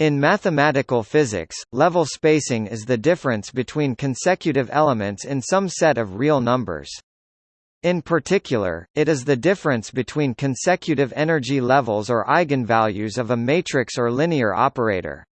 In mathematical physics, level spacing is the difference between consecutive elements in some set of real numbers. In particular, it is the difference between consecutive energy levels or eigenvalues of a matrix or linear operator.